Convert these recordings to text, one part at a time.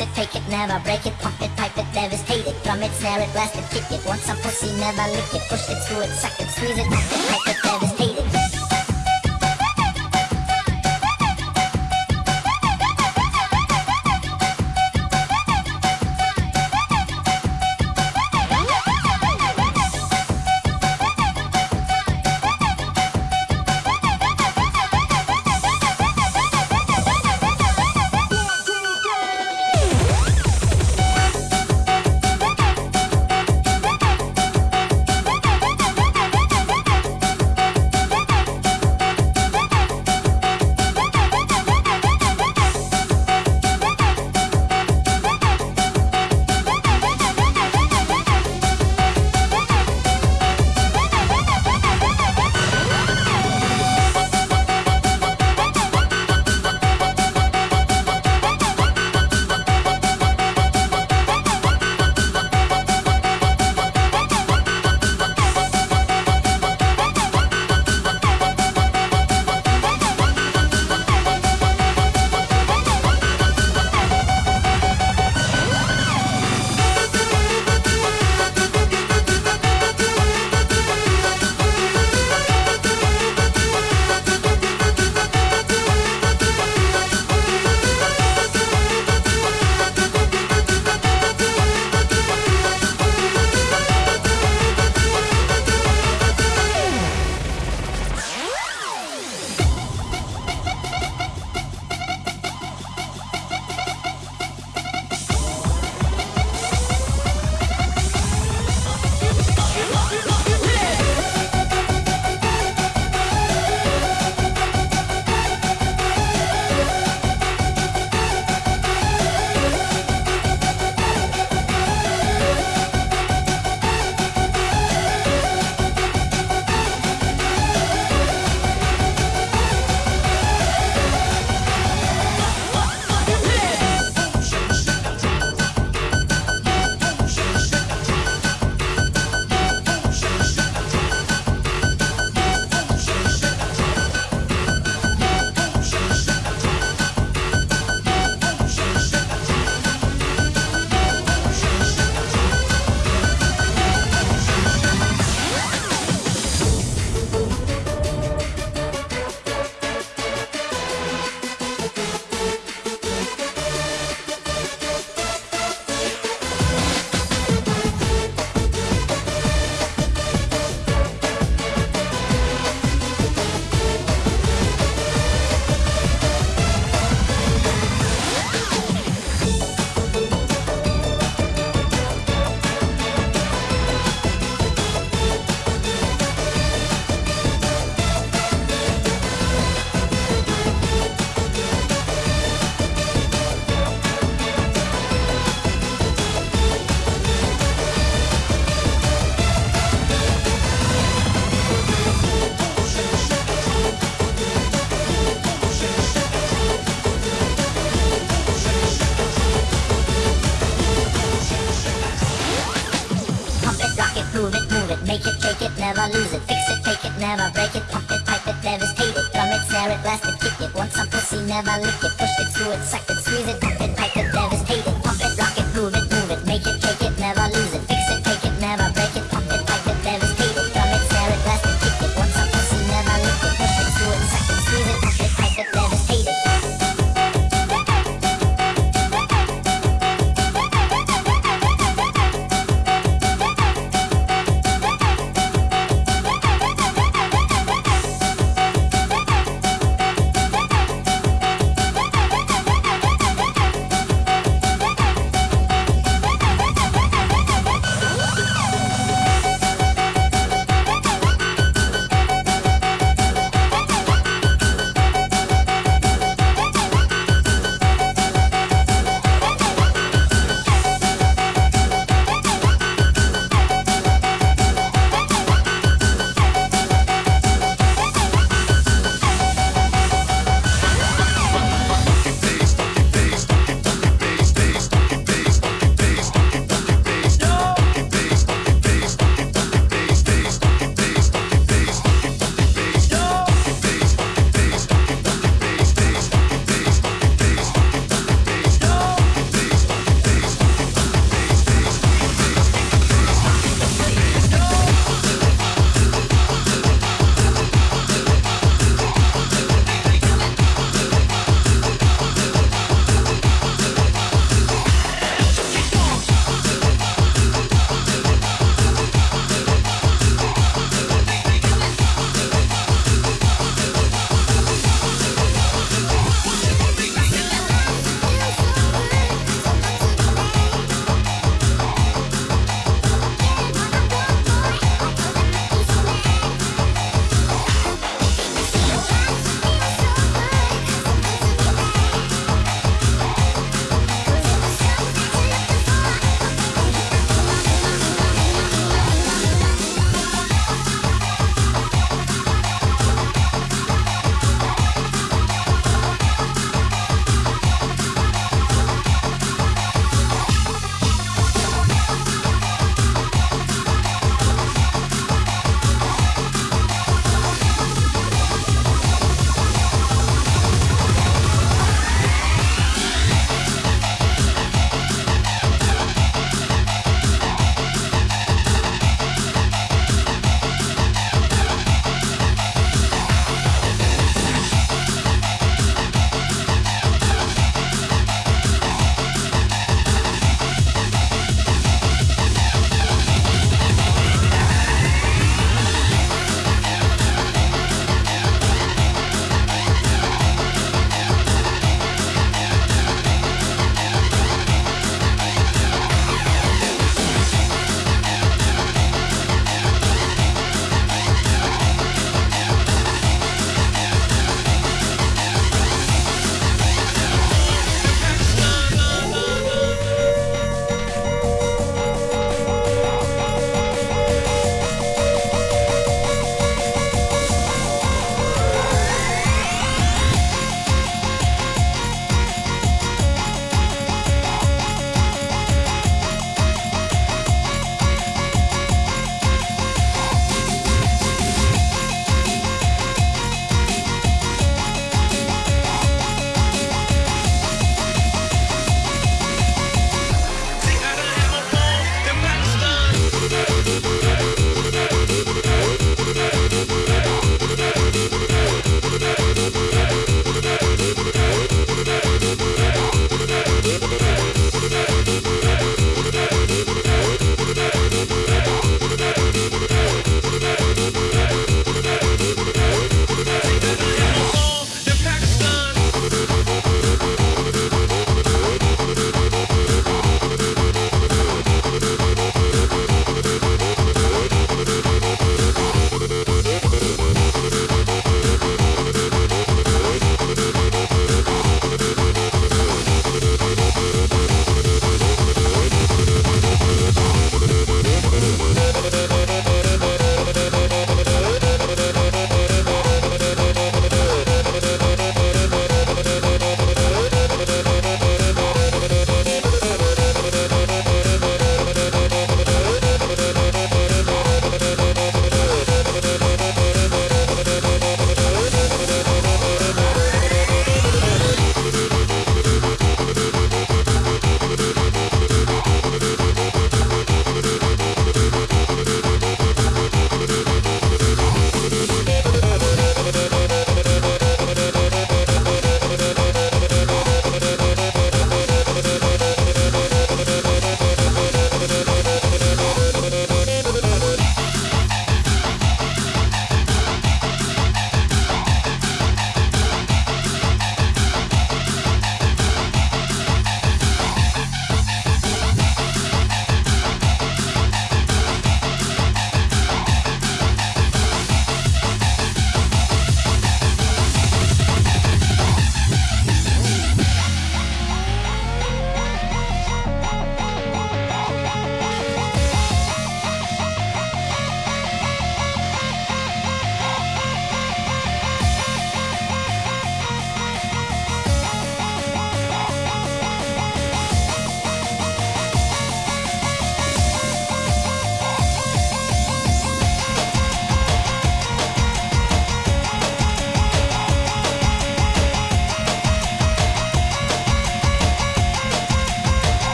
it, take it, never break it, pump it, pipe it, devastate it, drum it, snare it, blast it, kick it, want some pussy, never lick it, push it, screw it, suck it, squeeze it, pump it, pipe it, never lick it. Push it, screw it, suck it, squeeze it. Pump it, pipe it.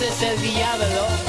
ese diablo.